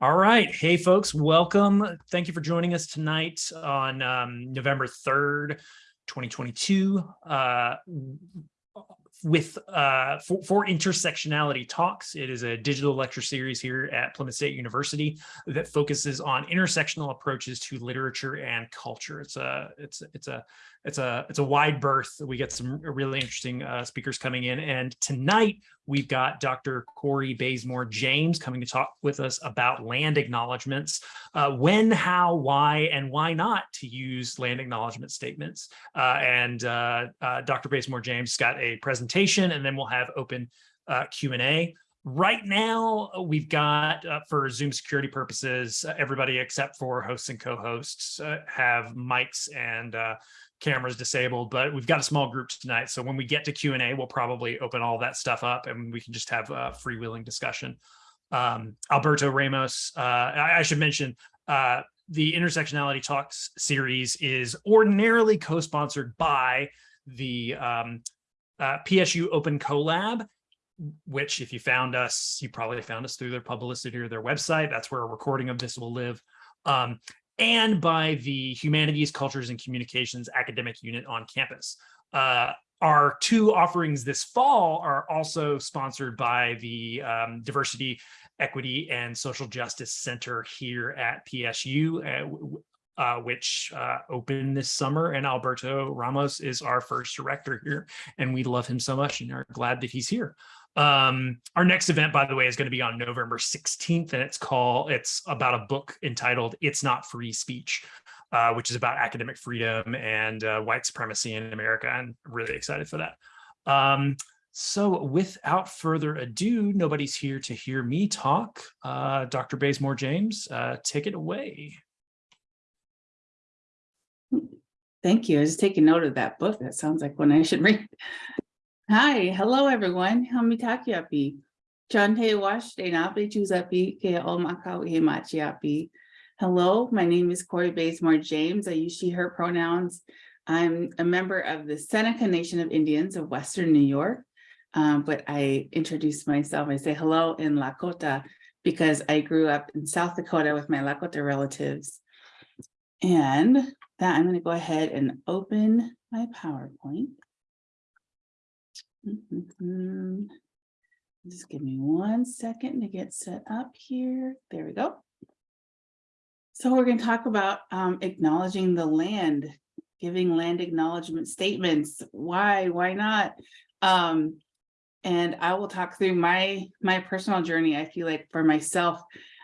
All right. Hey, folks, welcome. Thank you for joining us tonight on um, November 3rd, 2022. Uh, with uh, for, for, intersectionality talks. It is a digital lecture series here at Plymouth State University that focuses on intersectional approaches to literature and culture. It's a it's it's a it's a it's a wide berth. We get some really interesting uh, speakers coming in, and tonight we've got Dr. Corey Bazemore James coming to talk with us about land acknowledgements, uh, when, how, why, and why not to use land acknowledgement statements. Uh, and uh, uh, Dr. Bazemore James got a presentation, and then we'll have open uh, Q&A. Right now, we've got, uh, for Zoom security purposes, uh, everybody except for hosts and co-hosts uh, have mics and cameras disabled, but we've got a small group tonight. So when we get to Q&A, we'll probably open all that stuff up and we can just have a freewheeling discussion. Um, Alberto Ramos, uh, I, I, should mention, uh, the Intersectionality Talks series is ordinarily co-sponsored by the um, uh, PSU Open Collab, which if you found us, you probably found us through their publicity or their website. That's where a recording of this will live. Um, and by the Humanities, Cultures, and Communications academic unit on campus. Uh, our two offerings this fall are also sponsored by the um, Diversity, Equity, and Social Justice Center here at PSU, uh, uh, which uh, opened this summer. And Alberto Ramos is our first director here, and we love him so much and are glad that he's here. Um, our next event, by the way, is going to be on November 16th, and it's called, it's about a book entitled It's Not Free Speech, uh, which is about academic freedom and uh, white supremacy in America. I'm really excited for that. Um, so without further ado, nobody's here to hear me talk. Uh, Dr. Bazemore James, uh, take it away. Thank you. I was taking note of that book. That sounds like one I should read. Hi, hello everyone. Hamitaki api. Chante wash de napi chuzapi ke omaka machi Hello, my name is Corey Bazemore James. I use she, her pronouns. I'm a member of the Seneca Nation of Indians of Western New York. Um, but I introduce myself, I say hello in Lakota because I grew up in South Dakota with my Lakota relatives. And that I'm going to go ahead and open my PowerPoint. Mm-hmm. Just give me one second to get set up here. There we go. So we're going to talk about um, acknowledging the land, giving land acknowledgement statements. Why, why not? Um, and I will talk through my my personal journey. I feel like for myself,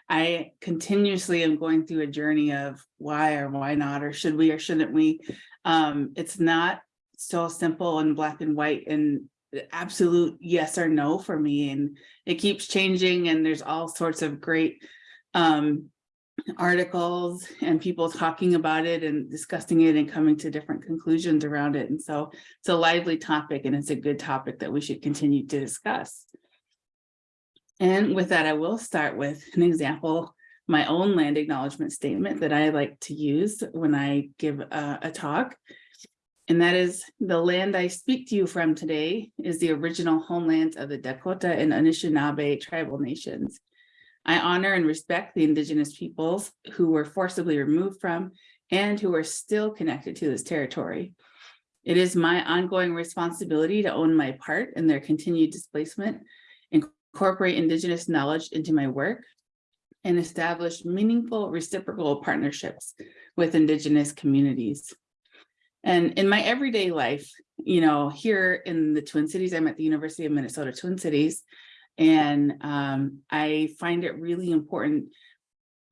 I continuously am going through a journey of why or why not, or should we or shouldn't we? Um, it's not so simple and black and white and absolute yes or no for me and it keeps changing and there's all sorts of great um, articles and people talking about it and discussing it and coming to different conclusions around it and so it's a lively topic and it's a good topic that we should continue to discuss. And with that I will start with an example my own land acknowledgement statement that I like to use when I give a, a talk and that is the land I speak to you from today is the original homeland of the Dakota and Anishinaabe tribal nations. I honor and respect the indigenous peoples who were forcibly removed from and who are still connected to this territory. It is my ongoing responsibility to own my part in their continued displacement, incorporate indigenous knowledge into my work, and establish meaningful reciprocal partnerships with indigenous communities. And in my everyday life, you know, here in the Twin Cities, I'm at the University of Minnesota Twin Cities, and um, I find it really important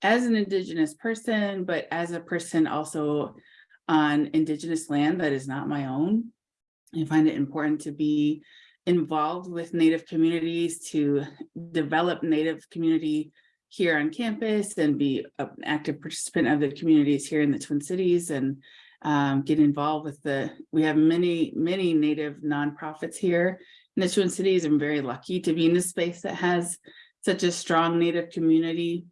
as an Indigenous person, but as a person also on Indigenous land that is not my own. I find it important to be involved with Native communities, to develop Native community here on campus and be an active participant of the communities here in the Twin Cities and um, get involved with the, we have many, many Native nonprofits here in the Twin Cities. I'm very lucky to be in a space that has such a strong Native community.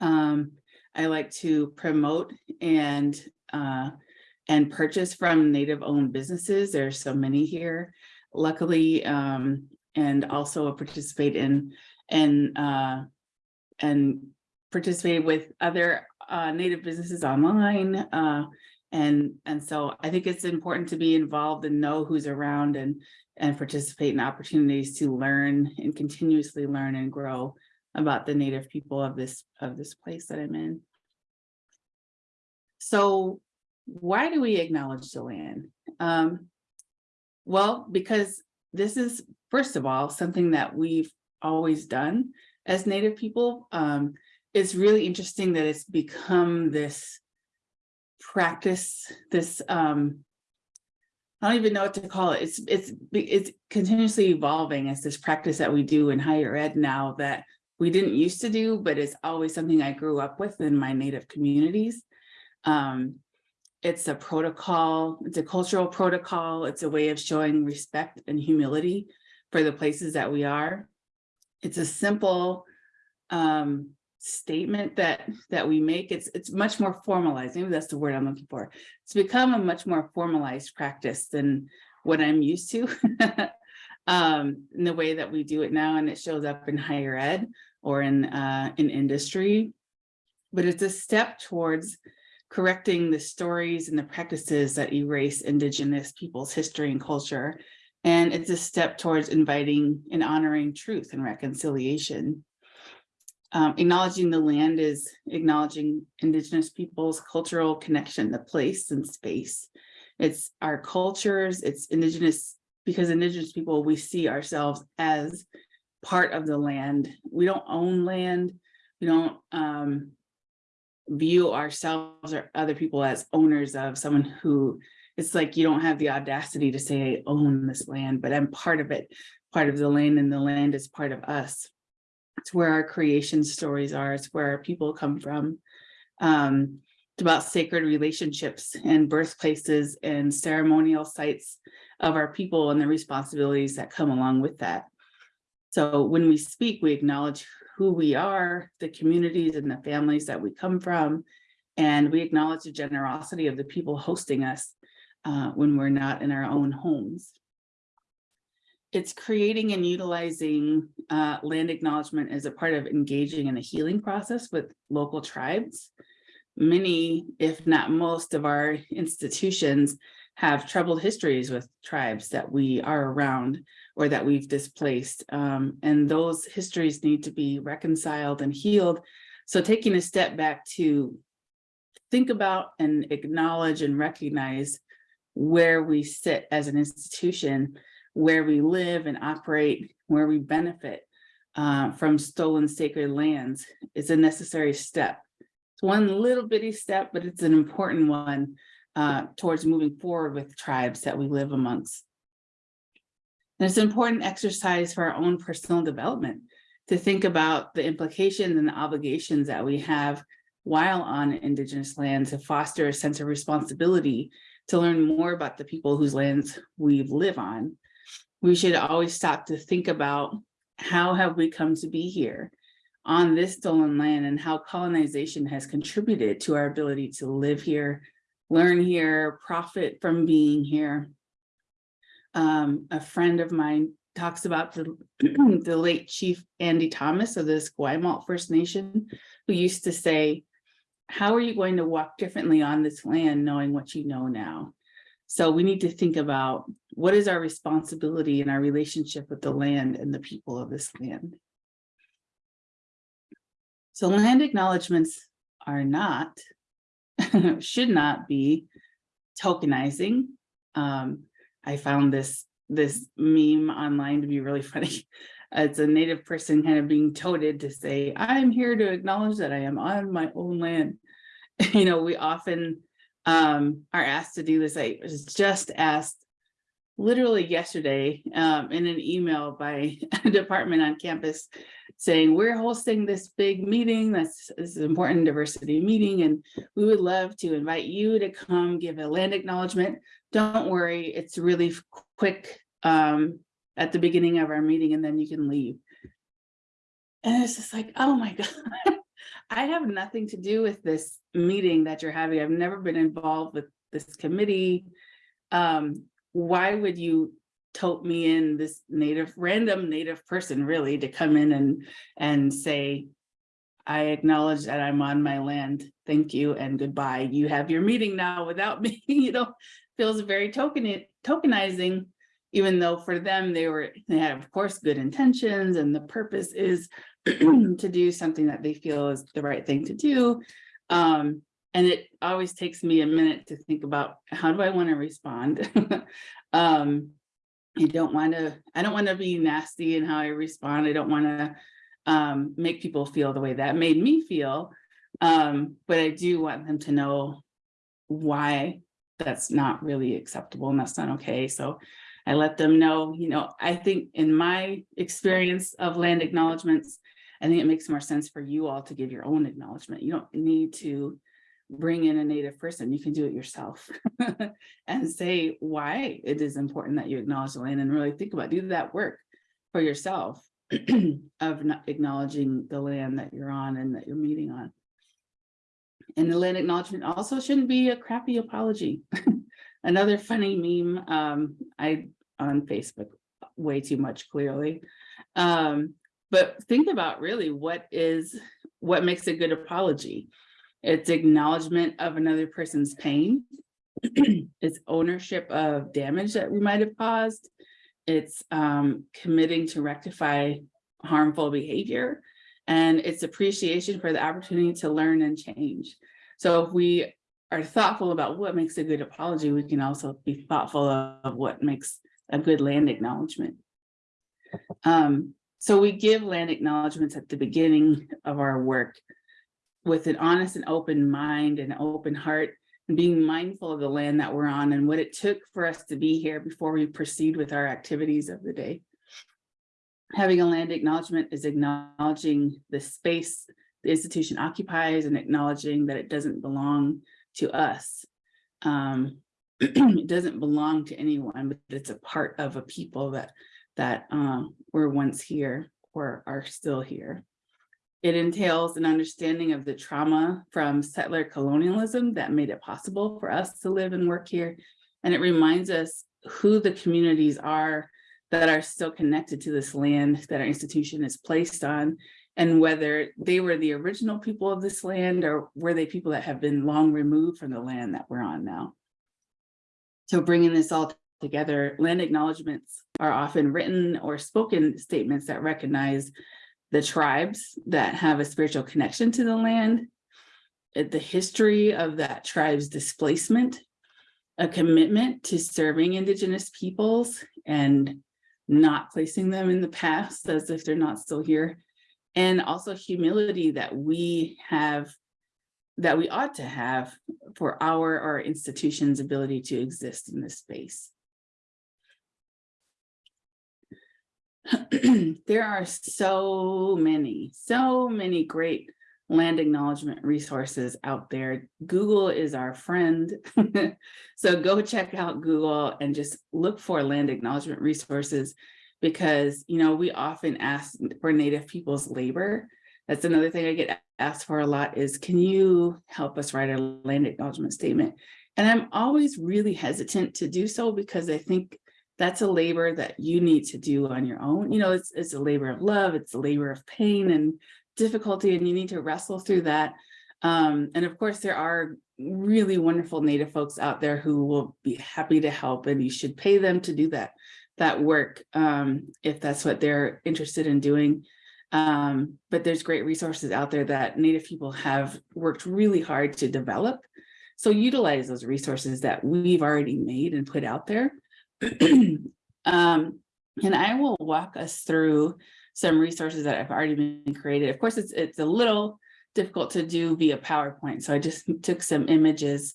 Um, I like to promote and uh, and purchase from Native owned businesses. There's so many here, luckily, um, and also participate in and, uh, and participated with other, uh, native businesses online. And, and so I think it's important to be involved and know who's around and, and participate in opportunities to learn and continuously learn and grow about the native people of this, of this place that I'm in. So why do we acknowledge the land? Um, well, because this is, first of all, something that we've always done as Native people. Um, it's really interesting that it's become this practice, this, um, I don't even know what to call it. It's, it's, it's continuously evolving as this practice that we do in higher ed now that we didn't used to do, but it's always something I grew up with in my Native communities. Um, it's a protocol, it's a cultural protocol, it's a way of showing respect and humility for the places that we are. It's a simple um, statement that that we make. It's it's much more formalized. Maybe that's the word I'm looking for. It's become a much more formalized practice than what I'm used to um, in the way that we do it now, and it shows up in higher ed or in uh, in industry. But it's a step towards correcting the stories and the practices that erase indigenous people's history and culture. And it's a step towards inviting and honoring truth and reconciliation. Um, acknowledging the land is acknowledging indigenous people's cultural connection to place and space. It's our cultures, it's indigenous, because indigenous people, we see ourselves as part of the land. We don't own land. We don't um, view ourselves or other people as owners of someone who it's like you don't have the audacity to say I own this land, but I'm part of it, part of the land and the land is part of us. It's where our creation stories are, it's where our people come from. Um, it's about sacred relationships and birthplaces and ceremonial sites of our people and the responsibilities that come along with that. So when we speak, we acknowledge who we are, the communities and the families that we come from, and we acknowledge the generosity of the people hosting us uh, when we're not in our own homes. It's creating and utilizing uh, land acknowledgement as a part of engaging in a healing process with local tribes. Many, if not most of our institutions have troubled histories with tribes that we are around or that we've displaced. Um, and those histories need to be reconciled and healed. So taking a step back to think about and acknowledge and recognize where we sit as an institution, where we live and operate, where we benefit uh, from stolen sacred lands is a necessary step. It's one little bitty step, but it's an important one uh, towards moving forward with tribes that we live amongst. And it's an important exercise for our own personal development to think about the implications and the obligations that we have while on Indigenous land to foster a sense of responsibility to learn more about the people whose lands we live on. We should always stop to think about how have we come to be here on this stolen land and how colonization has contributed to our ability to live here, learn here, profit from being here, um, a friend of mine talks about the, the late Chief Andy Thomas of the Esquimalt First Nation, who used to say, how are you going to walk differently on this land knowing what you know now? So we need to think about what is our responsibility in our relationship with the land and the people of this land. So land acknowledgements are not, should not be tokenizing. Um, I found this this meme online to be really funny. It's a native person kind of being toted to say, I'm here to acknowledge that I am on my own land. you know, we often um, are asked to do this. I was just asked literally yesterday um, in an email by a department on campus saying we're hosting this big meeting that's this important diversity meeting and we would love to invite you to come give a land acknowledgement. Don't worry it's really quick um, at the beginning of our meeting and then you can leave. And it's just like oh my god i have nothing to do with this meeting that you're having. I've never been involved with this committee. Um, why would you tote me in this native, random native person really to come in and, and say, I acknowledge that I'm on my land. Thank you and goodbye. You have your meeting now without me, you know, feels very token tokenizing, even though for them, they were, they had, of course, good intentions and the purpose is to do something that they feel is the right thing to do. Um, and it always takes me a minute to think about how do I want to respond? um, I don't want to, I don't want to be nasty in how I respond. I don't want to um, make people feel the way that made me feel. Um, but I do want them to know why that's not really acceptable and that's not okay. So I let them know, you know, I think in my experience of land acknowledgements, I think it makes more sense for you all to give your own acknowledgement. You don't need to bring in a native person, you can do it yourself and say why it is important that you acknowledge the land and really think about, do that work for yourself of acknowledging the land that you're on and that you're meeting on. And the land acknowledgement also shouldn't be a crappy apology. Another funny meme um, I on Facebook way too much clearly. Um, but think about really what is what makes a good apology. It's acknowledgement of another person's pain. it's ownership of damage that we might have caused. It's um, committing to rectify harmful behavior. And it's appreciation for the opportunity to learn and change. So if we are thoughtful about what makes a good apology, we can also be thoughtful of what makes a good land acknowledgement. Um, so we give land acknowledgements at the beginning of our work with an honest and open mind and open heart and being mindful of the land that we're on and what it took for us to be here before we proceed with our activities of the day. Having a land acknowledgement is acknowledging the space the institution occupies and acknowledging that it doesn't belong to us. Um, it doesn't belong to anyone, but it's a part of a people that that um, were once here or are still here. It entails an understanding of the trauma from settler colonialism that made it possible for us to live and work here. And it reminds us who the communities are that are still connected to this land that our institution is placed on and whether they were the original people of this land or were they people that have been long removed from the land that we're on now. So bringing this all together, land acknowledgements are often written or spoken statements that recognize the tribes that have a spiritual connection to the land, eh, the history of that tribe's displacement, a commitment to serving indigenous peoples and not placing them in the past as if they're not still here, and also humility that we have, that we ought to have for our our institution's ability to exist in this space. there are so many, so many great land acknowledgement resources out there. Google is our friend. so go check out Google and just look for land acknowledgement resources because, you know, we often ask for Native people's labor. That's another thing I get asked for a lot is, can you help us write a land acknowledgement statement? And I'm always really hesitant to do so because I think that's a labor that you need to do on your own. You know, it's, it's a labor of love, it's a labor of pain and difficulty and you need to wrestle through that. Um, and of course, there are really wonderful Native folks out there who will be happy to help and you should pay them to do that, that work um, if that's what they're interested in doing. Um, but there's great resources out there that Native people have worked really hard to develop. So utilize those resources that we've already made and put out there. um, and I will walk us through some resources that have already been created. Of course, it's, it's a little difficult to do via PowerPoint. So I just took some images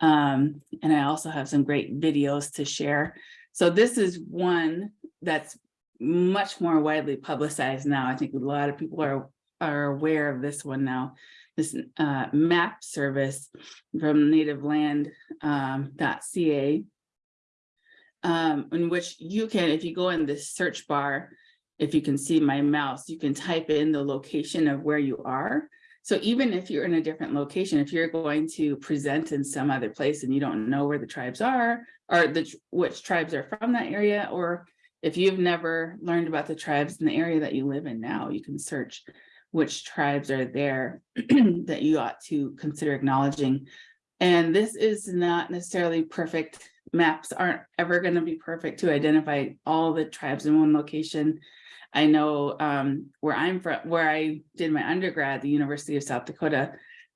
um, and I also have some great videos to share. So this is one that's much more widely publicized now. I think a lot of people are, are aware of this one now. This uh, map service from nativeland.ca, um, um, in which you can, if you go in the search bar, if you can see my mouse, you can type in the location of where you are. So even if you're in a different location, if you're going to present in some other place and you don't know where the tribes are, or the, which tribes are from that area, or if you've never learned about the tribes in the area that you live in now, you can search which tribes are there that you ought to consider acknowledging. And this is not necessarily perfect. Maps aren't ever going to be perfect to identify all the tribes in one location. I know um, where I'm from, where I did my undergrad, the University of South Dakota,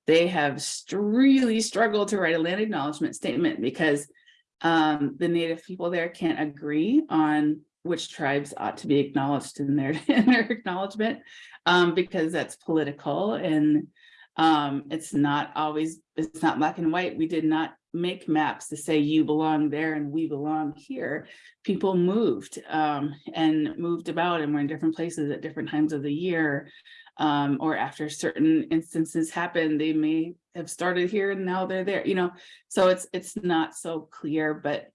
they have really struggled to write a land acknowledgement statement because um, the native people there can't agree on which tribes ought to be acknowledged in their, in their acknowledgement um, because that's political and um, it's not always, it's not black and white. We did not make maps to say you belong there and we belong here. People moved um, and moved about and were in different places at different times of the year. Um, or after certain instances happened, they may have started here and now they're there, you know, so it's, it's not so clear, but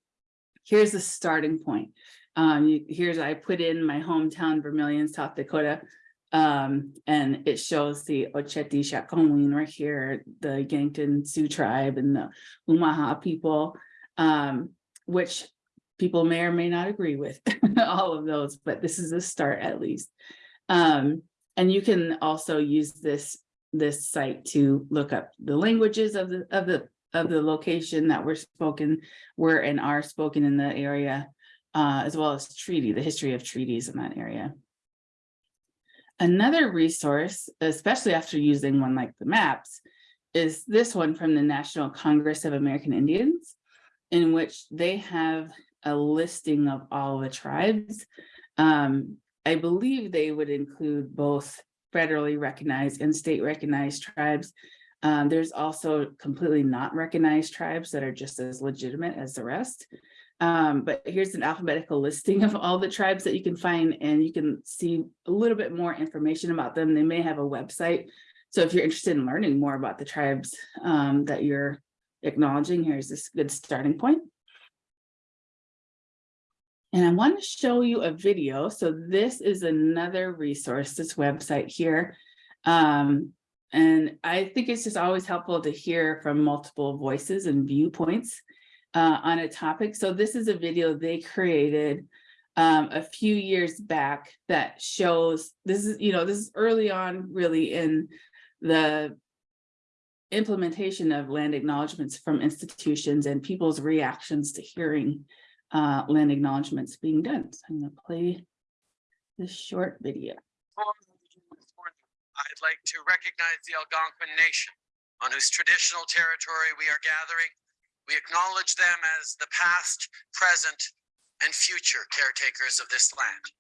here's the starting point. Um, you- here's, I put in my hometown Vermillion, South Dakota. Um, and it shows the Ocheti Shakowin right here, the Yankton Sioux tribe and the Umaha people. Um, which people may or may not agree with, all of those, but this is a start at least. Um, and you can also use this, this site to look up the languages of the, of the, of the location that were spoken, were and are spoken in the area uh, as well as treaty, the history of treaties in that area. Another resource, especially after using one like the maps, is this one from the National Congress of American Indians, in which they have a listing of all the tribes. Um, I believe they would include both federally recognized and state recognized tribes. Um, there's also completely not recognized tribes that are just as legitimate as the rest. Um, but here's an alphabetical listing of all the tribes that you can find and you can see a little bit more information about them. They may have a website. So if you're interested in learning more about the tribes um, that you're acknowledging, here's this good starting point. And I want to show you a video. So this is another resource, this website here. Um, and I think it's just always helpful to hear from multiple voices and viewpoints uh, on a topic. So this is a video they created um, a few years back that shows, this is, you know, this is early on really in the implementation of land acknowledgements from institutions and people's reactions to hearing uh, land acknowledgements being done. So I'm gonna play this short video. I'd like to recognize the Algonquin Nation on whose traditional territory we are gathering. We acknowledge them as the past, present, and future caretakers of this land.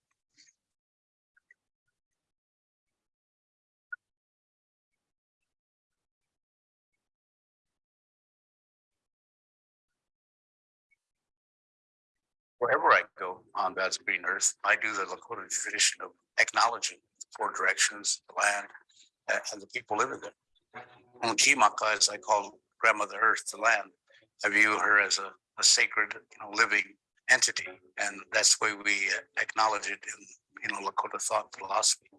wherever I go on God's green earth, I do the Lakota tradition of acknowledging the four directions, the land, and the people living there. And Kimaka, as I call grandmother earth, the land, I view her as a, a sacred, you know, living entity. And that's the way we acknowledge it in, you know, Lakota thought philosophy.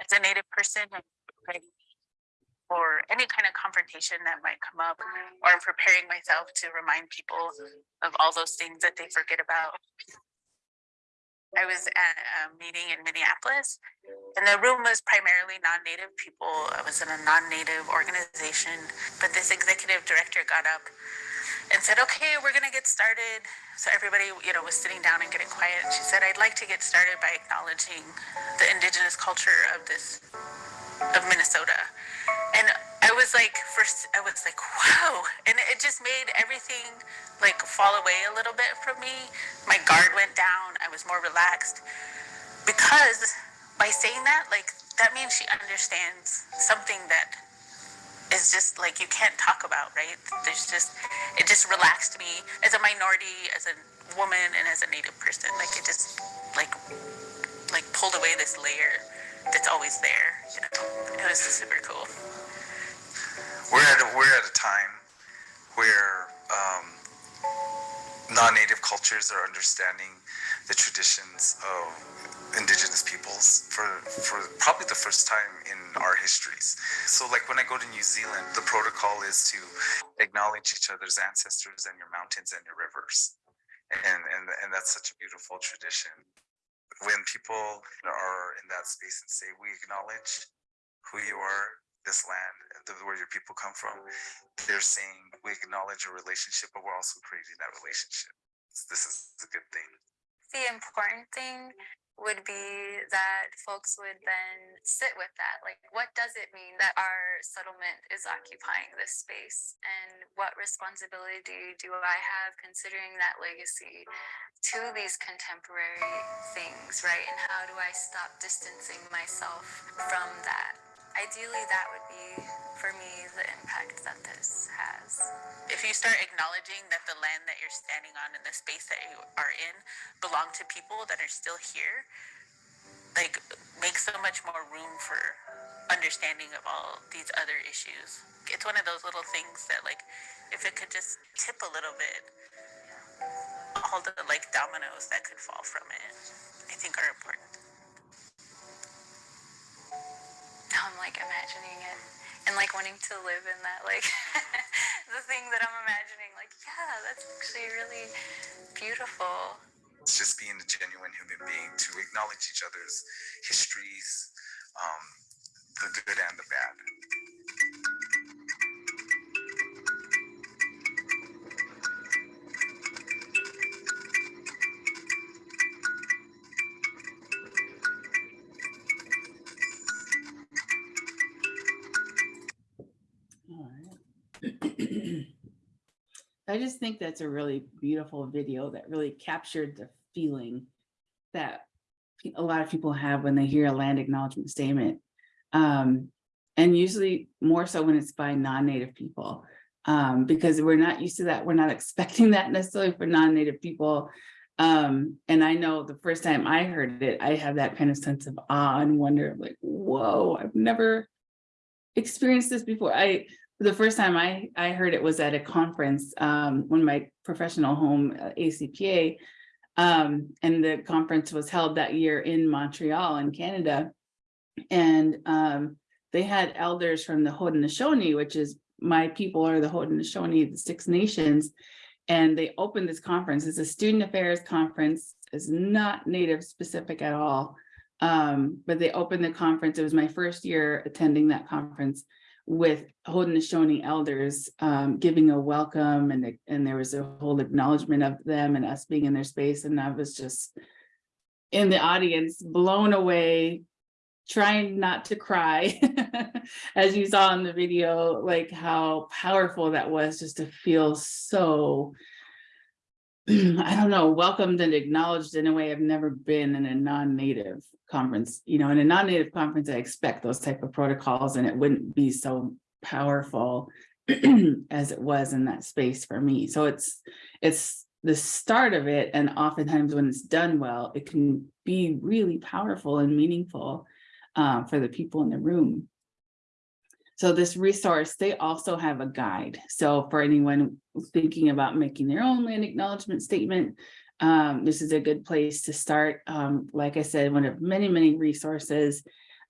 as a native person, ready for any kind of confrontation that might come up, or I'm preparing myself to remind people of all those things that they forget about. I was at a meeting in Minneapolis, and the room was primarily non-native people. I was in a non-native organization, but this executive director got up and said, "Okay, we're gonna get started." So everybody, you know, was sitting down and getting quiet. And she said, "I'd like to get started by acknowledging the indigenous culture of this of Minnesota. And I was like, first, I was like, wow. And it just made everything like fall away a little bit from me. My guard went down. I was more relaxed because by saying that, like, that means she understands something that is just like you can't talk about, right? There's just, it just relaxed me as a minority, as a woman, and as a Native person. Like, it just, like, like pulled away this layer that's always there. You know, it was super cool. we're at a, we're at a time where um, non-native cultures are understanding the traditions of indigenous peoples for for probably the first time in our histories. So like when I go to New Zealand, the protocol is to acknowledge each other's ancestors and your mountains and your rivers. And and and that's such a beautiful tradition. When people are in that space and say we acknowledge who you are, this land, where your people come from, they're saying we acknowledge a relationship, but we're also creating that relationship. This is a good thing. the important thing would be that folks would then sit with that. Like, what does it mean that our settlement is occupying this space? And what responsibility do I have considering that legacy to these contemporary things, right? And how do I stop distancing myself from that? Ideally, that would be, for me, the impact that this has. If you start acknowledging that the land that you're standing on and the space that you are in belong to people that are still here, like makes so much more room for understanding of all these other issues. It's one of those little things that like if it could just tip a little bit, all the like dominoes that could fall from it, I think are important. I'm like imagining it and like wanting to live in that, like the thing that I'm imagining. Like, yeah, that's actually really beautiful. It's just being a genuine human being to acknowledge each other's histories, um, the good and the bad. I just think that's a really beautiful video that really captured the feeling that a lot of people have when they hear a land acknowledgement statement. Um, and usually more so when it's by non-native people. Um, because we're not used to that. We're not expecting that necessarily for non-native people. Um, and I know the first time I heard it, I have that kind of sense of awe and wonder, like, whoa, I've never experienced this before. I, the first time I, I heard it was at a conference, um, when my professional home, uh, ACPA. Um, and the conference was held that year in Montreal in Canada. And, um, they had elders from the Haudenosaunee, which is my people are the Haudenosaunee, the Six Nations. And they opened this conference. It's a student affairs conference. It's not native specific at all. Um, but they opened the conference. It was my first year attending that conference with Haudenosaunee elders um, giving a welcome and, and there was a whole acknowledgement of them and us being in their space. And I was just in the audience, blown away, trying not to cry. As you saw in the video, like how powerful that was just to feel so I don't know, welcomed and acknowledged in a way I've never been in a non-native conference. You know, in a non-native conference, I expect those type of protocols and it wouldn't be so powerful as it was in that space for me. So it's it's the start of it. And oftentimes when it's done well, it can be really powerful and meaningful uh, for the people in the room. So this resource, they also have a guide. So for anyone thinking about making their own land acknowledgement statement, um, this is a good place to start. Um, like I said, one of many, many resources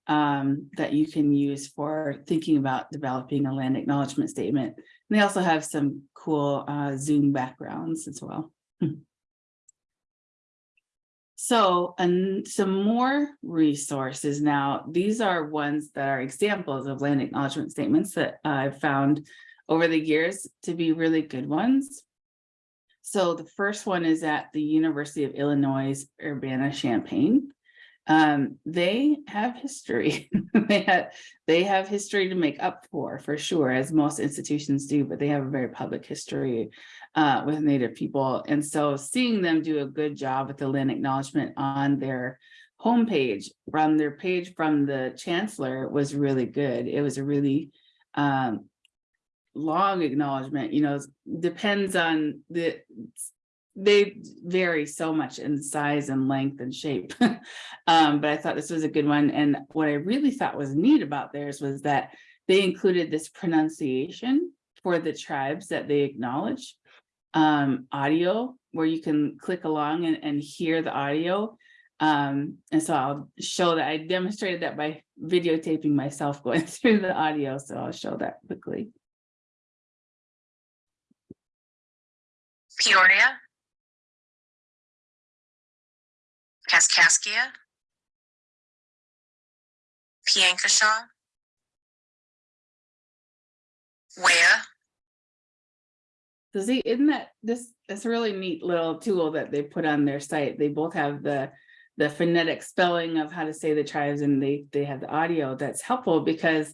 um, that you can use for thinking about developing a land acknowledgement statement. And they also have some cool uh, Zoom backgrounds as well. So, and some more resources now, these are ones that are examples of land acknowledgement statements that I've found over the years to be really good ones. So the first one is at the University of Illinois Urbana-Champaign. Um, they have history. they have they have history to make up for, for sure, as most institutions do, but they have a very public history uh, with Native people. And so seeing them do a good job with the land acknowledgement on their homepage, from their page from the chancellor was really good. It was a really um, long acknowledgement, you know, depends on the, they vary so much in size and length and shape. um, but I thought this was a good one. And what I really thought was neat about theirs was that they included this pronunciation for the tribes that they acknowledge. um, audio where you can click along and, and hear the audio. Um, and so I'll show that I demonstrated that by videotaping myself going through the audio. So I'll show that quickly. Peoria. Kaskaskia. Piankashaw. Wea. So see, isn't that this, a really neat little tool that they put on their site. They both have the, the phonetic spelling of how to say the tribes and they, they have the audio that's helpful because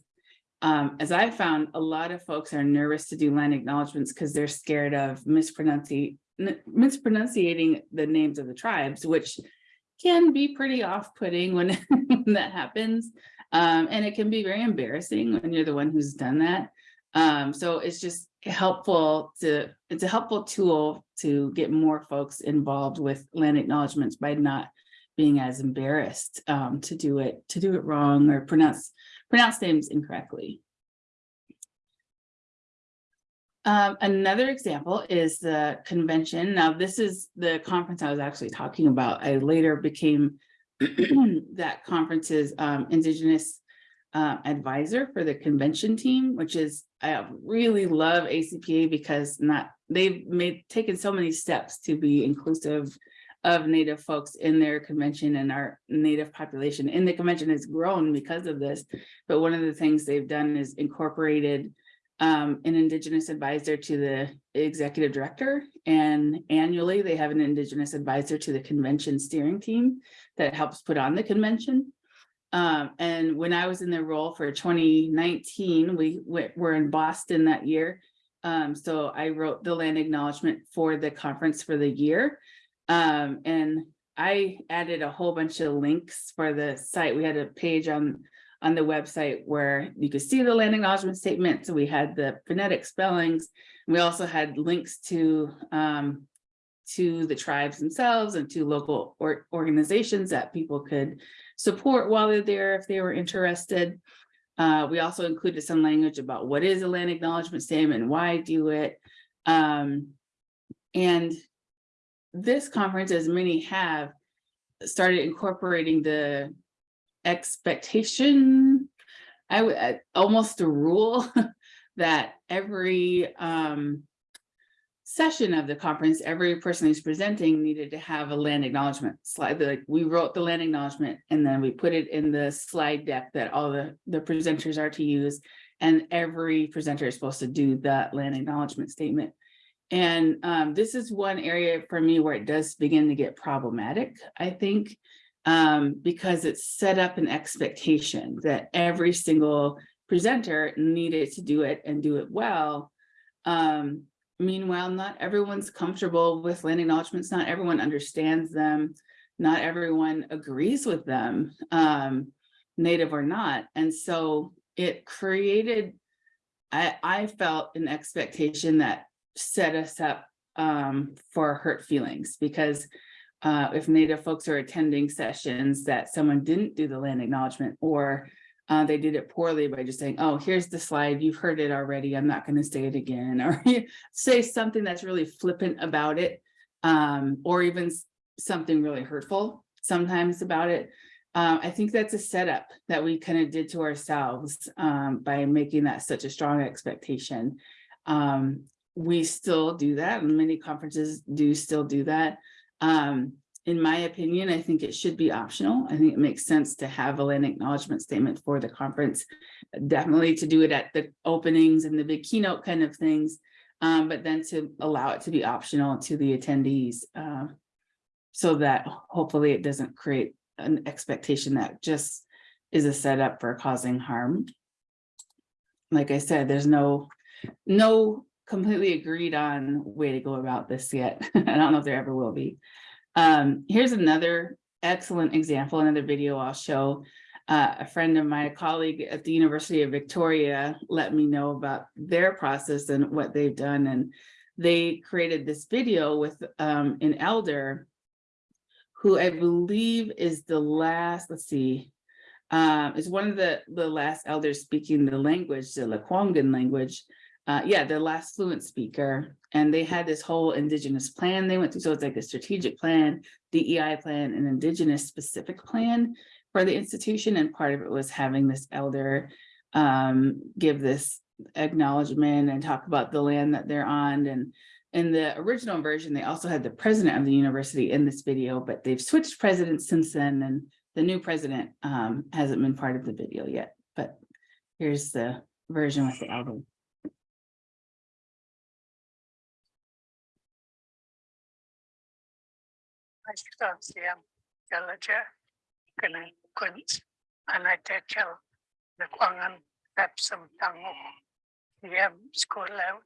um, as I found, a lot of folks are nervous to do land acknowledgements because they're scared of mispronouncing, mispronunciating the names of the tribes, which can be pretty off-putting when, that happens. Um, and it can be very embarrassing when you're the one who's done that. Um, so it's just helpful to, it's a helpful tool to get more folks involved with land acknowledgements by not being as embarrassed um, to do it, to do it wrong or pronounce, pronounce names incorrectly. Um, another example is the convention. Now, this is the conference I was actually talking about. I later became that conference's um, Indigenous uh, advisor for the convention team, which is, I really love ACPA because not, they've made, taken so many steps to be inclusive of Native folks in their convention and our Native population in the convention has grown because of this. But one of the things they've done is incorporated um, an Indigenous advisor to the executive director. And annually, they have an Indigenous advisor to the convention steering team that helps put on the convention. Um, and when I was in the role for 2019, we were in Boston that year. Um, so I wrote the land acknowledgement for the conference for the year. Um, and I added a whole bunch of links for the site. We had a page on on the website where you could see the land acknowledgement statement. So we had the phonetic spellings. We also had links to um, to the tribes themselves and to local or organizations that people could support while they're there if they were interested. Uh, we also included some language about what is a land acknowledgement statement, why do it. Um, and this conference, as many have, started incorporating the expectation, I would, almost a rule that every um, session of the conference, every person who's presenting needed to have a land acknowledgement slide. Like we wrote the land acknowledgement and then we put it in the slide deck that all the, the presenters are to use. And every presenter is supposed to do that land acknowledgement statement. And um, this is one area for me where it does begin to get problematic, I think, um, because it set up an expectation that every single presenter needed to do it and do it well. Um, meanwhile, not everyone's comfortable with land acknowledgements. Not everyone understands them. Not everyone agrees with them, um, native or not. And so it created, I, I felt an expectation that set us up um, for hurt feelings because uh, if Native folks are attending sessions that someone didn't do the land acknowledgement or uh, they did it poorly by just saying, oh, here's the slide, you've heard it already, I'm not gonna say it again, or say something that's really flippant about it, um, or even something really hurtful sometimes about it. Um, I think that's a setup that we kind of did to ourselves um, by making that such a strong expectation. Um, we still do that and many conferences do still do that. Um, in my opinion, I think it should be optional. I think it makes sense to have a land acknowledgement statement for the conference. Definitely to do it at the openings and the big keynote kind of things, um, but then to allow it to be optional to the attendees. Uh, so that hopefully it doesn't create an expectation that just is a setup for causing harm. Like I said, there's no, no completely agreed on way to go about this yet. I don't know if there ever will be. Um, here's another excellent example, another video I'll show. Uh, a friend of my colleague at the University of Victoria, let me know about their process and what they've done. And they created this video with um, an elder who I believe is the last, let's see, um, is one of the, the last elders speaking the language, the Lekwungen language, uh, yeah, the last fluent speaker, and they had this whole indigenous plan they went through, so it's like a strategic plan, DEI plan, an indigenous specific plan for the institution, and part of it was having this elder um, give this acknowledgement and talk about the land that they're on, and in the original version, they also had the president of the university in this video, but they've switched presidents since then, and the new president um, hasn't been part of the video yet, but here's the version with the elder. Galaja Kena Kunz Anatechel the Kwangan Epsom Tango Yam School out.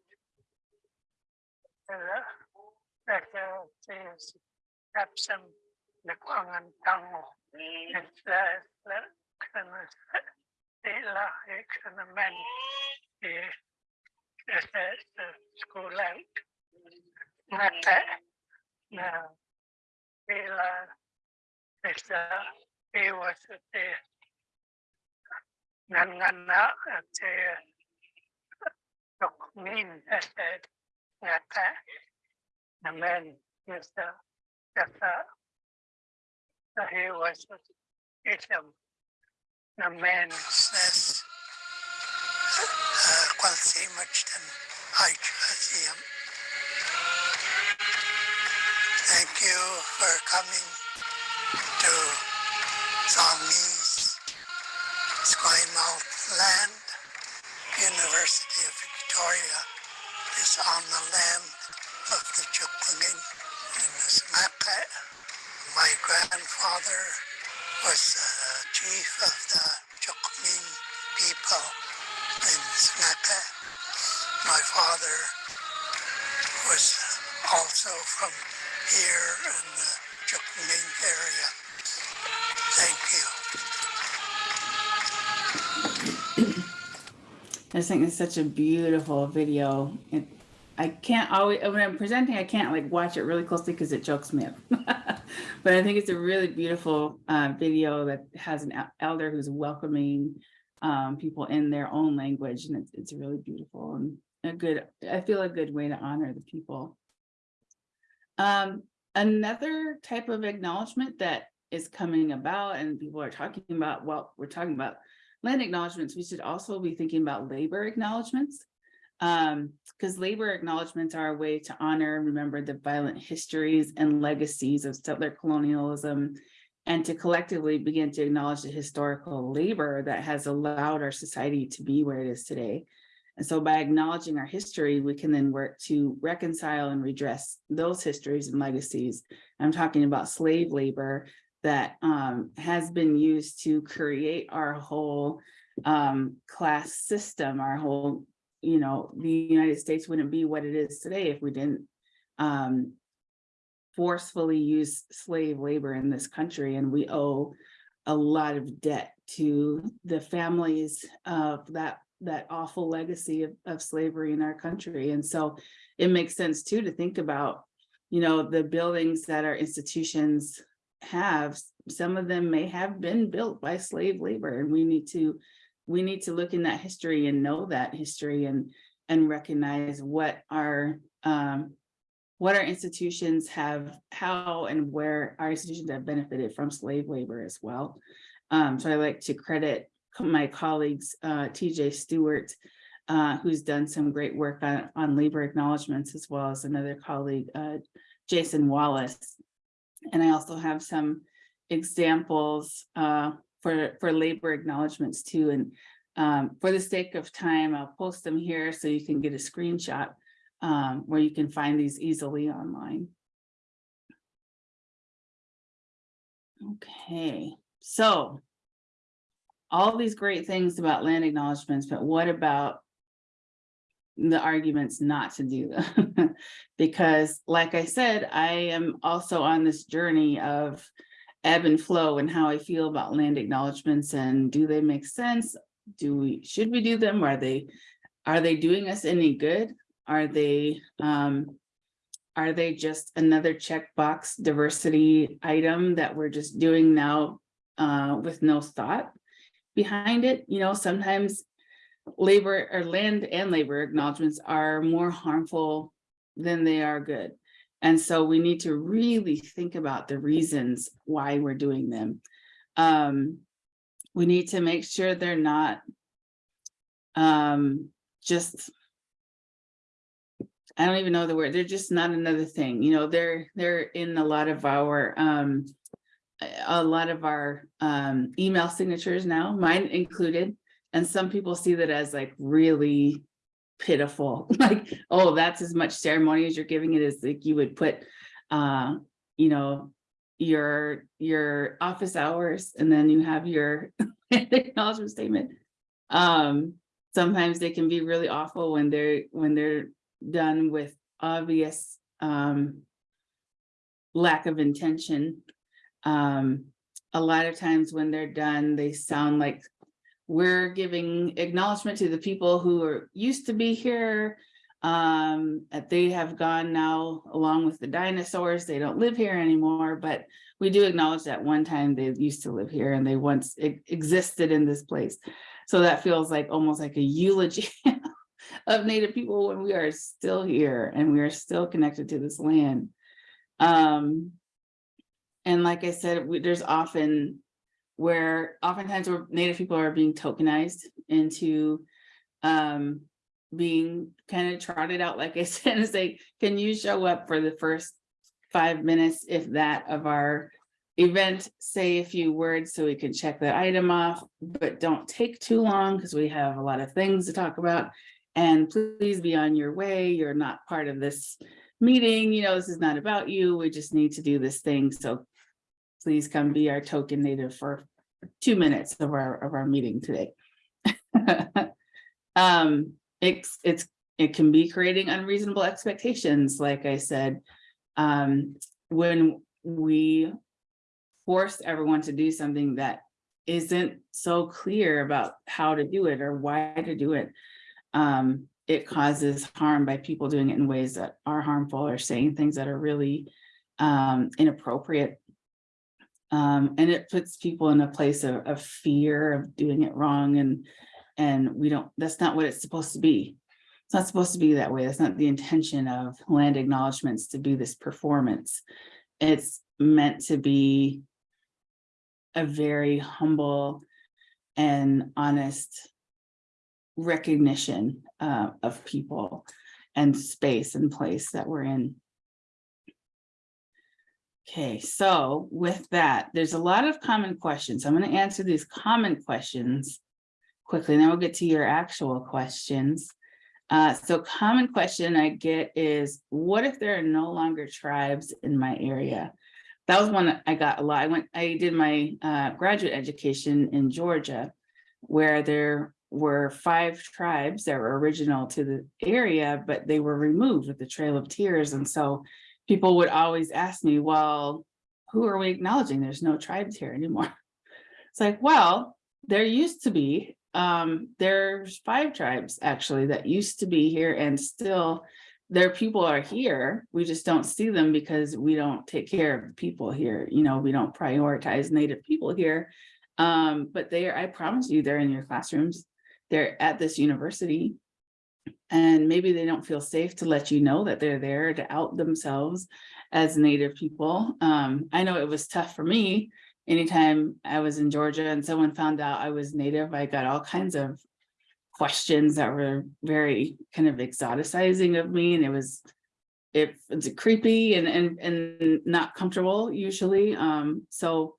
That is Epsom the Kwangan Tango. It's the the kind of the la kind of men. The the school out. Not that. He was the Nangana at the Dokmin at the Nata. The man is the, the, he was at the, man says, qual si much than I you for coming to Songme's Squamouth Land. University of Victoria is on the land of the Chuklingin in the Smaka. Uh, my grandfather was the chief of the Chukmin people in Smaka. Uh, my father was also from here in the area. Thank you. I just think it's such a beautiful video. It, I can't always, when I'm presenting, I can't like watch it really closely because it chokes me up. But I think it's a really beautiful uh, video that has an elder who's welcoming um, people in their own language and it's, it's really beautiful and a good, I feel a good way to honor the people. Um, another type of acknowledgement that is coming about and people are talking about, well, we're talking about land acknowledgements, we should also be thinking about labor acknowledgements. Um, because labor acknowledgements are a way to honor and remember the violent histories and legacies of settler colonialism and to collectively begin to acknowledge the historical labor that has allowed our society to be where it is today. And so by acknowledging our history, we can then work to reconcile and redress those histories and legacies. I'm talking about slave labor that um, has been used to create our whole um, class system, our whole, you know, the United States wouldn't be what it is today if we didn't um, forcefully use slave labor in this country. And we owe a lot of debt to the families of that that awful legacy of, of slavery in our country. And so it makes sense too to think about, you know, the buildings that our institutions have, some of them may have been built by slave labor and we need to, we need to look in that history and know that history and, and recognize what our, um, what our institutions have, how and where our institutions have benefited from slave labor as well. Um, so I like to credit my colleagues, uh, TJ Stewart, uh, who's done some great work on, on labor acknowledgements, as well as another colleague, uh, Jason Wallace. And I also have some examples uh, for, for labor acknowledgements too. And um, for the sake of time, I'll post them here so you can get a screenshot um, where you can find these easily online. Okay, so all these great things about land acknowledgements, but what about the arguments not to do them? because like I said, I am also on this journey of ebb and flow and how I feel about land acknowledgements and do they make sense? Do we, should we do them? Are they, are they doing us any good? Are they, um, are they just another checkbox diversity item that we're just doing now uh, with no thought? Behind it, you know, sometimes labor or land and labor acknowledgements are more harmful than they are good. And so we need to really think about the reasons why we're doing them. Um, we need to make sure they're not um, just I don't even know the word, they're just not another thing, you know, they're, they're in a lot of our, um, a- lot of our, um, email signatures now, mine included. And some people see that as like really pitiful, like, oh, that's as much ceremony as you're giving it as like you would put, uh, you know, your, your office hours and then you have your acknowledgement statement. Um, sometimes they can be really awful when they're, when they're done with obvious um lack of intention. Um, a lot of times when they're done, they sound like we're giving acknowledgement to the people who are used to be here. Um, they have gone now along with the dinosaurs. They don't live here anymore, but we do acknowledge that one time they used to live here and they once existed in this place. So that feels like almost like a eulogy of Native people when we are still here and we are still connected to this land. Um, and like I said, we, there's often where oftentimes where Native people are being tokenized into um, being kind of trotted out, like I said, and say, can you show up for the first five minutes, if that, of our event, say a few words so we can check that item off, but don't take too long because we have a lot of things to talk about. And please be on your way. You're not part of this meeting. You know, this is not about you. We just need to do this thing. So please come be our token native for two minutes of our, of our meeting today. Um, it's, it's, it can be creating unreasonable expectations, like I said. Um, when we force everyone to do something that isn't so clear about how to do it or why to do it um, it causes harm by people doing it in ways that are harmful or saying things that are really um, inappropriate. Um, and it puts people in a place of, of fear of doing it wrong and and we don't, that's not what it's supposed to be. It's not supposed to be that way. That's not the intention of land acknowledgements to be this performance. It's meant to be a very humble and honest recognition uh, of people and space and place that we're in. Okay, so with that, there's a lot of common questions. I'm going to answer these common questions quickly, and then we'll get to your actual questions. Uh, so common question I get is, what if there are no longer tribes in my area? That was one I got a lot. I went, I did my uh, graduate education in Georgia, where there were five tribes that were original to the area, but they were removed with the Trail of Tears. And so people would always ask me, well, who are we acknowledging? There's no tribes here anymore. It's like, well, there used to be, um, there's five tribes actually that used to be here and still their people are here. We just don't see them because we don't take care of people here. You know, we don't prioritize native people here. Um, but they are, I promise you, they're in your classrooms. They're at this university. And maybe they don't feel safe to let you know that they're there to out themselves as native people. Um, I know it was tough for me. Anytime I was in Georgia and someone found out I was native, I got all kinds of questions that were very kind of exoticizing of me and it was it, it's creepy and and and not comfortable usually um so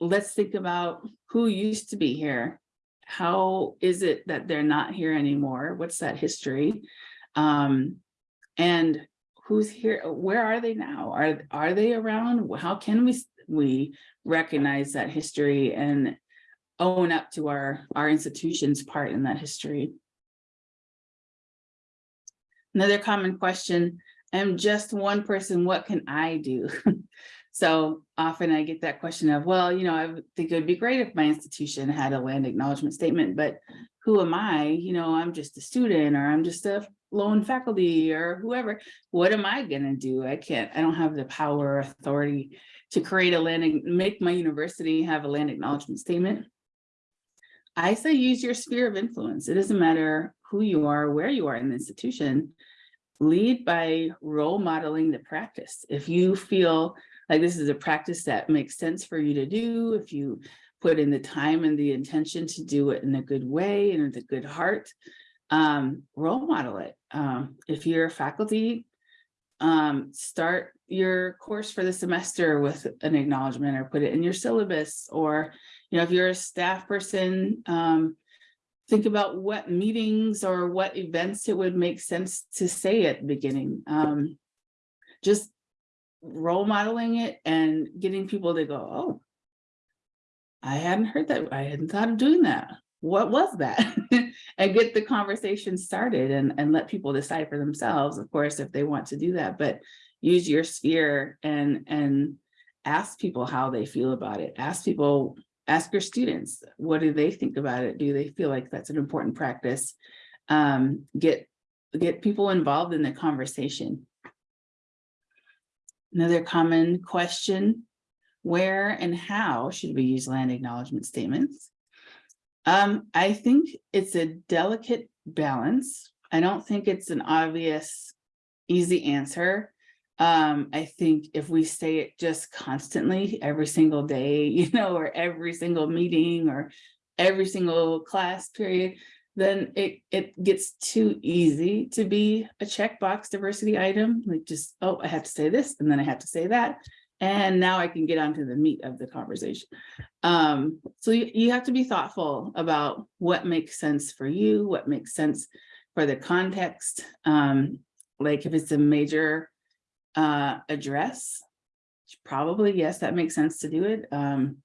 let's think about who used to be here how is it that they're not here anymore what's that history um and who's here where are they now are are they around how can we we recognize that history and own up to our, our institution's part in that history. Another common question, I'm just one person, what can I do? So often I get that question of, well, you know, I think it would be great if my institution had a land acknowledgement statement, but who am I? You know, I'm just a student or I'm just a lone faculty or whoever. What am I gonna do? I can't, I don't have the power or authority to create a land, make my university have a land acknowledgement statement. I say use your sphere of influence. It doesn't matter who you are, where you are in the institution. Lead by role modeling the practice. If you feel like this is a practice that makes sense for you to do, if you put in the time and the intention to do it in a good way and with a good heart, um, role model it. Um, if you're a faculty, um, start your course for the semester with an acknowledgement or put it in your syllabus or you know, if you're a staff person, um, think about what meetings or what events it would make sense to say at the beginning. Um, just role modeling it and getting people to go, oh, I hadn't heard that. I hadn't thought of doing that. What was that? and get the conversation started and, and let people decide for themselves, of course, if they want to do that, but use your sphere and, and ask people how they feel about it. Ask people ask your students, what do they think about it? Do they feel like that's an important practice? Um, get, get people involved in the conversation. Another common question, where and how should we use land acknowledgement statements? Um, I think it's a delicate balance. I don't think it's an obvious, easy answer. Um, I think if we say it just constantly, every single day, you know, or every single meeting or every single class period, then it, it gets too easy to be a checkbox diversity item, like just, oh, I have to say this, and then I have to say that. And now I can get onto the meat of the conversation. Um, so you, you have to be thoughtful about what makes sense for you, what makes sense for the context. Um, like if it's a major uh, address, probably, yes, that makes sense to do it. Um,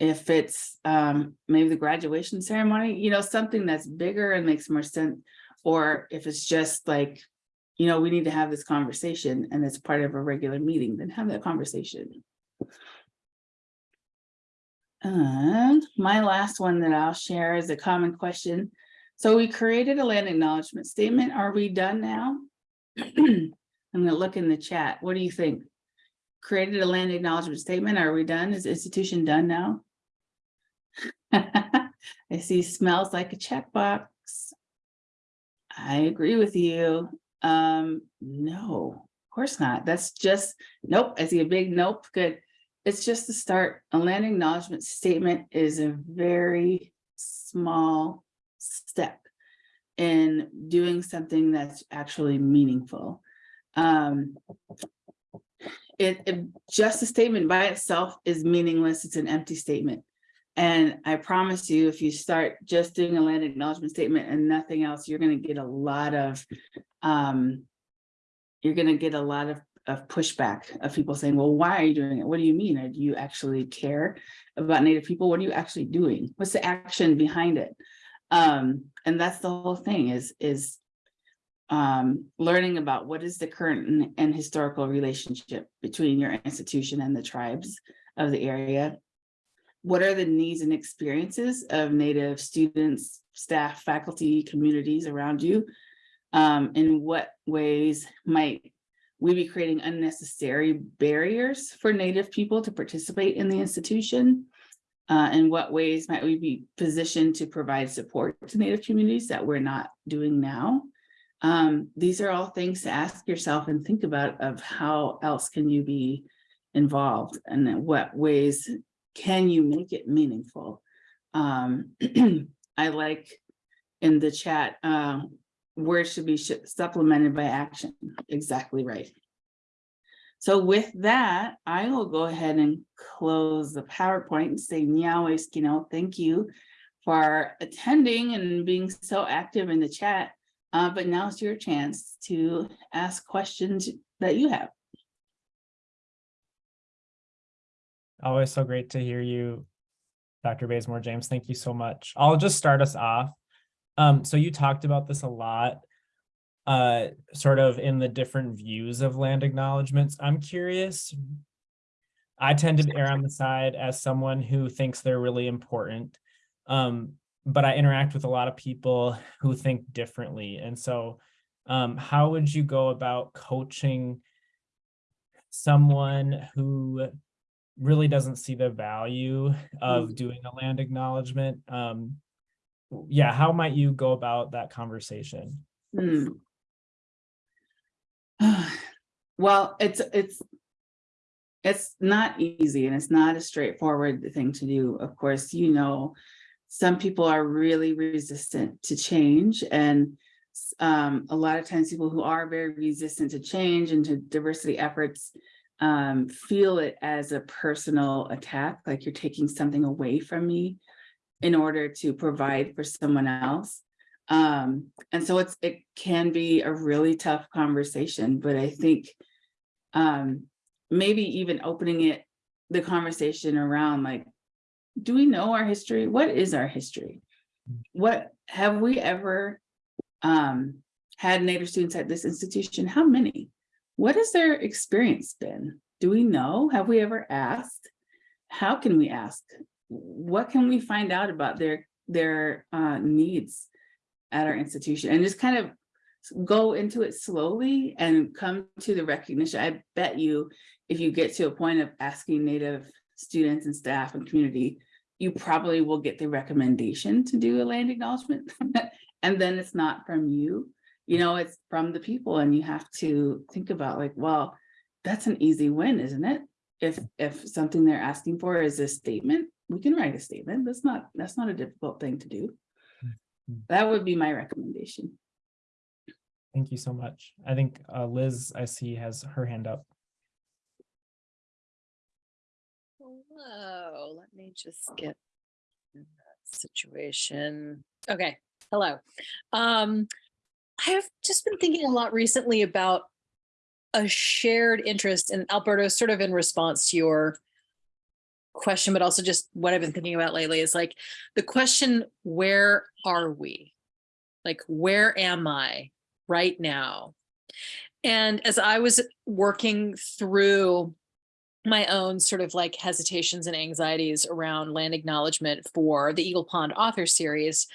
if it's um, maybe the graduation ceremony, you know, something that's bigger and makes more sense. Or if it's just like, you know, we need to have this conversation and it's part of a regular meeting, then have that conversation. And my last one that I'll share is a common question. So we created a land acknowledgement statement. Are we done now? I'm gonna look in the chat. What do you think? Created a land acknowledgement statement. Are we done? Is the institution done now? I see smells like a checkbox. I agree with you. Um, no, of course not. That's just, nope, I see a big nope, good. It's just the start. A land acknowledgement statement is a very small step in doing something that's actually meaningful. Um, it, it just a statement by itself is meaningless. It's an empty statement. And I promise you, if you start just doing a land acknowledgement statement and nothing else, you're going to get a lot of, um, you're going to get a lot of, of pushback of people saying, well, why are you doing it? What do you mean? Do you actually care about Native people? What are you actually doing? What's the action behind it? Um, and that's the whole thing is, is um, learning about what is the current and historical relationship between your institution and the tribes of the area. What are the needs and experiences of Native students, staff, faculty, communities around you? Um, in what ways might we be creating unnecessary barriers for Native people to participate in the institution? Uh, in what ways might we be positioned to provide support to Native communities that we're not doing now? Um, these are all things to ask yourself and think about of how else can you be involved and what ways can you make it meaningful? Um, I like in the chat, uh, words should be supplemented by action. Exactly right. So with that, I will go ahead and close the PowerPoint and say, Nyawe Skino, thank you for attending and being so active in the chat. Uh, but now's your chance to ask questions that you have. Always so great to hear you, Dr. Bazemore James. Thank you so much. I'll just start us off. Um, so you talked about this a lot, uh, sort of in the different views of land acknowledgements. I'm curious. I tend to err on the side as someone who thinks they're really important. Um, but I interact with a lot of people who think differently. And so um, how would you go about coaching someone who really doesn't see the value of doing a land acknowledgement? Um, yeah, how might you go about that conversation? Hmm. Well, it's, it's. It's not easy and it's not a straightforward thing to do. Of course, you know. Some people are really resistant to change and. Um, a lot of times people who are very resistant to change and to diversity efforts. Um, feel it as a personal attack, like you're taking something away from me. In order to provide for someone else. Um, and so it's, it can be a really tough conversation, but I think. Um, maybe even opening it, the conversation around like. Do we know our history? What is our history? What, have we ever? Um, had Native students at this institution? How many? What has their experience been? Do we know? Have we ever asked? How can we ask? What can we find out about their, their uh needs? At our institution and just kind of go into it slowly and come to the recognition. I bet you, if you get to a point of asking Native students and staff and community, you probably will get the recommendation to do a land acknowledgement. And then it's not from you, you know, it's from the people and you have to think about like, well, that's an easy win, isn't it? If, if something they're asking for is a statement, we can write a statement. That's not, that's not a difficult thing to do. That would be my recommendation. Thank you so much. I think uh, Liz, I see, has her hand up. Hello, let me just get in that situation. Okay, hello. Um, I have just been thinking a lot recently about a shared interest in Alberto, sort of in response to your question, but also just what I've been thinking about lately is like the question, where are we? Like, where am I right now? And as I was working through my own sort of like hesitations and anxieties around land acknowledgement for the Eagle Pond author series,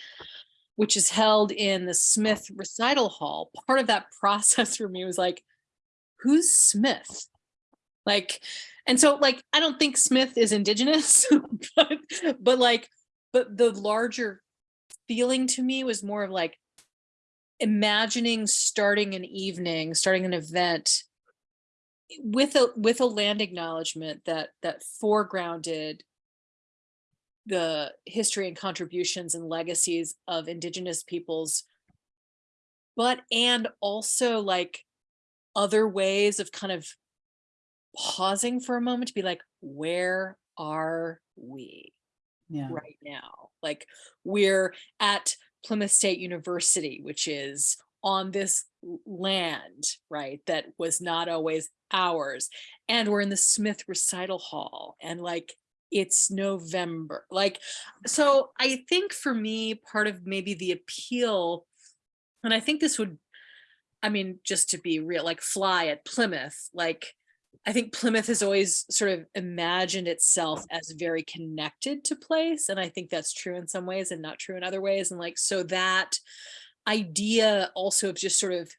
which is held in the Smith Recital Hall. Part of that process for me was like, who's Smith? Like, and so like, I don't think Smith is indigenous, but, but like, but the larger feeling to me was more of like imagining starting an evening, starting an event with a with a land acknowledgement that that foregrounded the history and contributions and legacies of indigenous peoples but and also like other ways of kind of pausing for a moment to be like where are we Yeah. right now. Like we're at Plymouth State University, which is on this land, right, that was not always ours. And we're in the Smith Recital Hall and like it's November. Like, so I think for me, part of maybe the appeal, and I think this would, I mean, just to be real, like fly at Plymouth, like I think Plymouth has always sort of imagined itself as very connected to place. And I think that's true in some ways and not true in other ways. And like, so that idea also of just sort of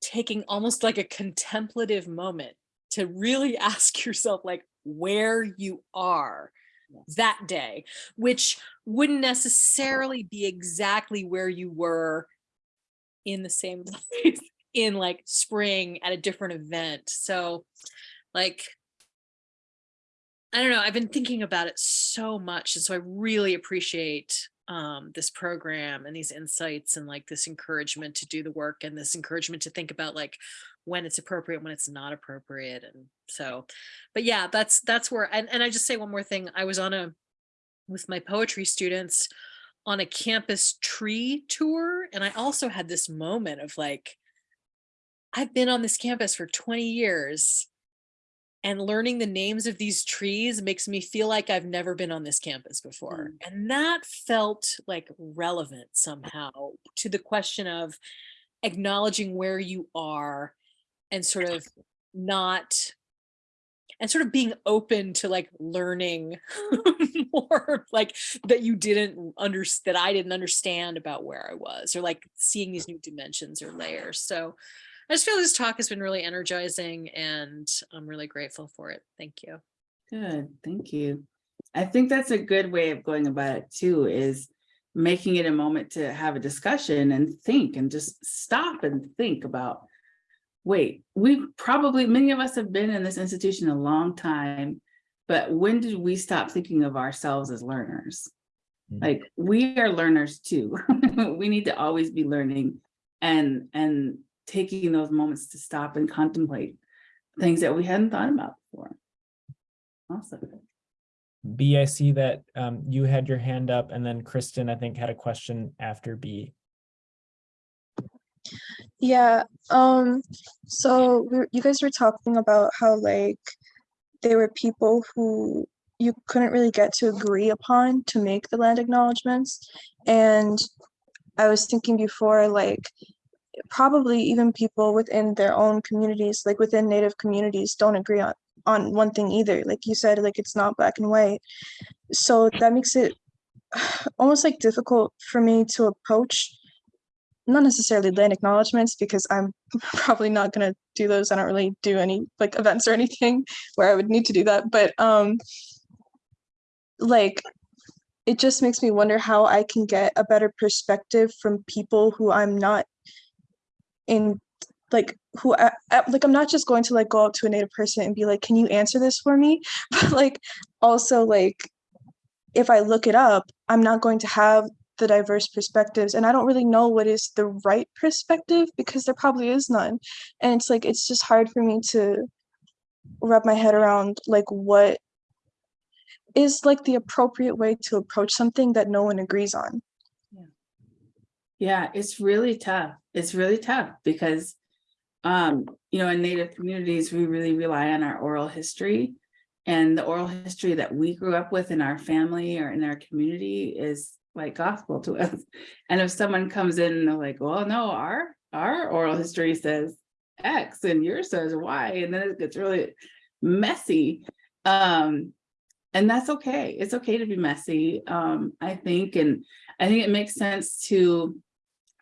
taking almost like a contemplative moment to really ask yourself like where you are that day, which wouldn't necessarily be exactly where you were in the same place in like spring at a different event. So like, I don't know, I've been thinking about it so much. And so I really appreciate um, this program and these insights and like this encouragement to do the work and this encouragement to think about like when it's appropriate, when it's not appropriate. And so, but yeah, that's, that's where, and, and I just say one more thing. I was on a, with my poetry students on a campus tree tour. And I also had this moment of like, I've been on this campus for 20 years and learning the names of these trees makes me feel like I've never been on this campus before. Mm. And that felt like relevant somehow to the question of acknowledging where you are and sort of not and sort of being open to like learning more like that you didn't understand that I didn't understand about where I was or like seeing these new dimensions or layers. So I just feel this talk has been really energizing and I'm really grateful for it. Thank you. Good, thank you. I think that's a good way of going about it too, is making it a moment to have a discussion and think and just stop and think about. Wait, we probably, many of us have been in this institution a long time, but when did we stop thinking of ourselves as learners? Mhm. Like, we are learners too. We need to always be learning and, and taking those moments to stop and contemplate things that we hadn't thought about before. Awesome. B, I see that um, you had your hand up and then Kristen, I think, had a question after B. Yeah, um, so we you guys were talking about how like there were people who you couldn't really get to agree upon to make the land acknowledgements. And I was thinking before, like probably even people within their own communities, like within native communities, don't agree on on one thing either. Like you said, like it's not black and white. So that makes it almost like difficult for me to approach not necessarily land acknowledgements because I'm probably not gonna do those. I don't really do any like events or anything where I would need to do that, but um like it just makes me wonder how I can get a better perspective from people who I'm not in like who I- like I'm not just going to like go up to a native person and be like, can you answer this for me? But like also like if I look it up, I'm not going to have the diverse perspectives and I don't really know what is the right perspective because there probably is none. And it's like it's just hard for me to wrap my head around like what is like the appropriate way to approach something that no one agrees on. Yeah, it's really tough. It's really tough because, um, you know, in native communities, we really rely on our oral history. And the oral history that we grew up with in our family or in our community is like gospel to us. And if someone comes in and they're like, well, no, our, our oral history says X and yours says Y, and then it gets really messy. Um, and that's okay. It's okay to be messy, um, I think, and I think it makes sense to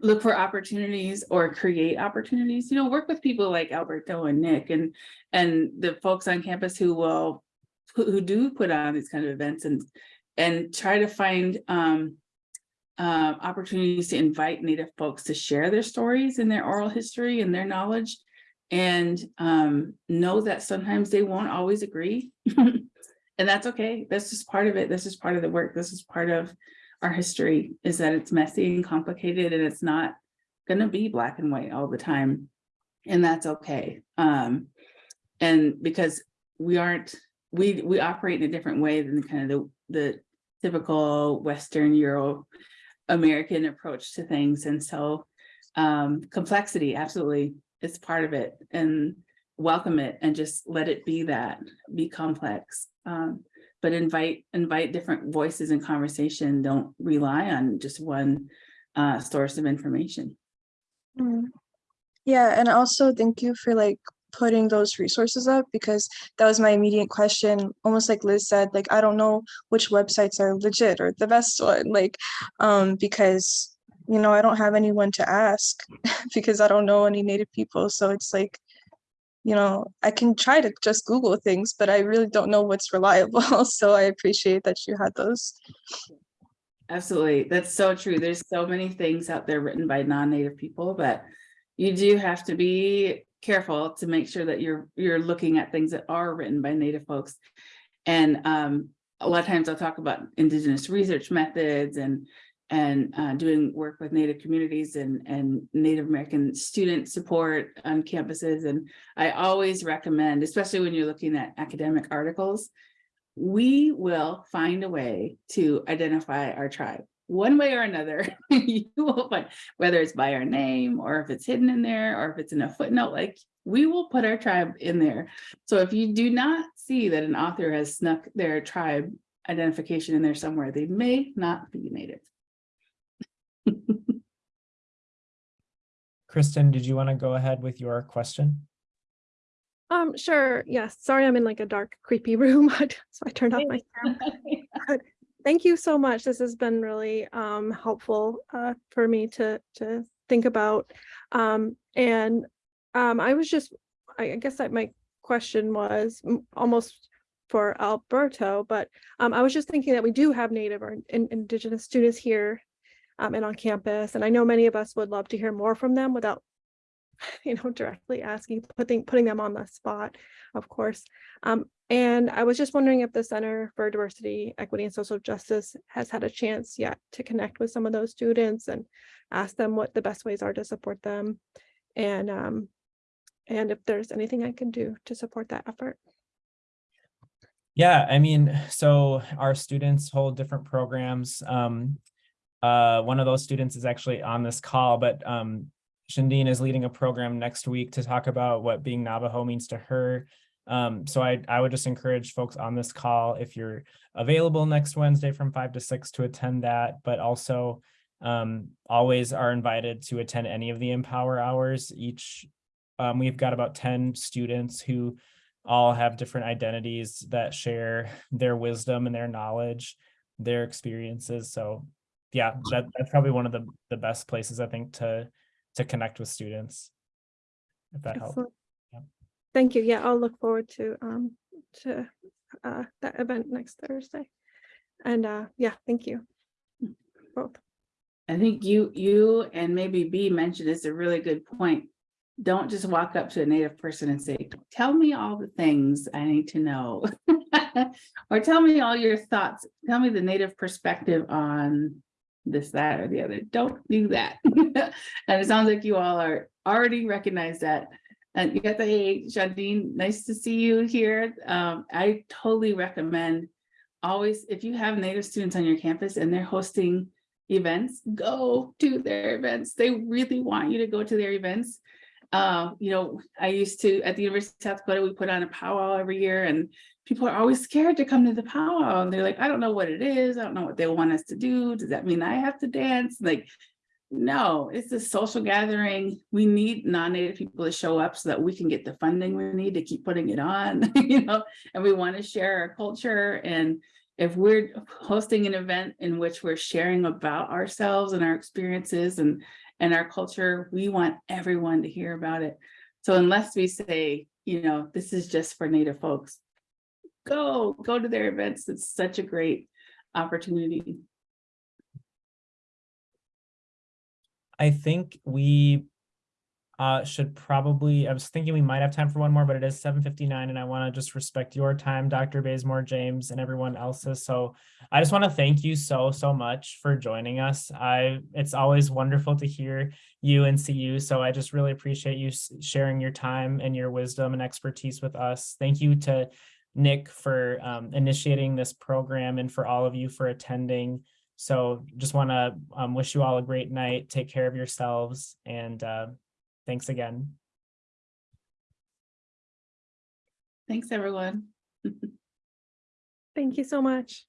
look for opportunities or create opportunities, you know, work with people like Alberto and Nick and, and the folks on campus who will, who, do put on these kind of events and, and try to find, um, uh, opportunities to invite Native folks to share their stories and their oral history and their knowledge. And, um, know that sometimes they won't always agree. And that's okay. That's just part of it. This is part of the work. This is part of our history is that it's messy and complicated and it's not gonna be black and white all the time. And that's okay. Um, and because we aren't, we, we operate in a different way than kind of the, the typical Western Euro American approach to things. And so um, complexity, absolutely, it's part of it and welcome it and just let it be that, be complex. Um, but invite, invite different voices and conversation. Don't rely on just one uh, source of information. Mm. Yeah, and also thank you for like putting those resources up because that was my immediate question. Almost like Liz said, like I don't know which websites are legit or the best one, like um because you know I don't have anyone to ask because I don't know any native people. So it's like, you know, I can try to just Google things, but I really don't know what's reliable. so I appreciate that you had those. Absolutely. That's so true. There's so many things out there written by non-native people, but you do have to be careful to make sure that you're you're looking at things that are written by native folks. And um, a lot of times I'll talk about indigenous research methods and and uh, doing work with native communities and and Native American student support on campuses. And I always recommend, especially when you're looking at academic articles, we will find a way to identify our tribe one way or another. you will find whether it's by our name or if it's hidden in there or if it's in a footnote, like we will put our tribe in there. So if you do not see that an author has snuck their tribe identification in there somewhere, they may not be native. Kristen, did you want to go ahead with your question? Um, sure. Yes. Sorry, I'm in like a dark, creepy room. so I turned off my sound. But Thank you so much. This has been really um helpful uh for me to to think about. Um, and um, I was just, I guess that my question was almost for Alberto, but um, I was just thinking that we do have Native or in- Indigenous students here um, and on campus, and I know many of us would love to hear more from them without, you know, directly asking, putting putting them on the spot, of course. Um, and I was just wondering if the Center for Diversity, Equity, and Social Justice has had a chance yet to connect with some of those students and ask them what the best ways are to support them, and um, and if there's anything I can do to support that effort. Yeah, I mean, so our students hold different programs. Um, uh, one of those students is actually on this call, but um, Shandine is leading a program next week to talk about what being Navajo means to her. Um, so I, I would just encourage folks on this call, if you're available next Wednesday from five to six to attend that, but also um, always are invited to attend any of the Empower Hours. Each, um, we've got about 10 students who all have different identities that share their wisdom and their knowledge, their experiences. So yeah, that, that's probably one of the, the best places I think to, to connect with students. If that helps. Yeah. Thank you. Yeah, I'll look forward to um to uh that event next Thursday. And uh yeah, thank you. Both. I think you, you and maybe B mentioned it's a really good point. Don't just walk up to a native person and say, tell me all the things I need to know. Or tell me all your thoughts. Tell me the native perspective on this, that, or the other. Don't do that. And it sounds like you all are already recognize that. And you got the, hey, Jardine, nice to see you here. Um, I totally recommend always, if you have native students on your campus and they're hosting events, go to their events. They really want you to go to their events. Uh, you know, I used to, at the University of South Dakota, we put on a powwow every year and people are always scared to come to the powwow. And they're like, I don't know what it is. I don't know what they want us to do. Does that mean I have to dance? Like, no, it's a social gathering. We need non-native people to show up so that we can get the funding we need to keep putting it on, you know, and we want to share our culture and if we're hosting an event in which we're sharing about ourselves and our experiences and and our culture, we want everyone to hear about it. So unless we say, you know, this is just for Native folks, go, go to their events. It's such a great opportunity. I think we uh should probably, I was thinking we might have time for one more, but it is seven fifty-nine and I want to just respect your time, Dr. Bazemore, James, and everyone else's. So I just want to thank you so, so much for joining us. I, it's always wonderful to hear you and see you. So I just really appreciate you sharing your time and your wisdom and expertise with us. Thank you to Nick for um, initiating this program and for all of you for attending. So just want to um, wish you all a great night. Take care of yourselves and uh, thanks again. Thanks, everyone. Thank you so much.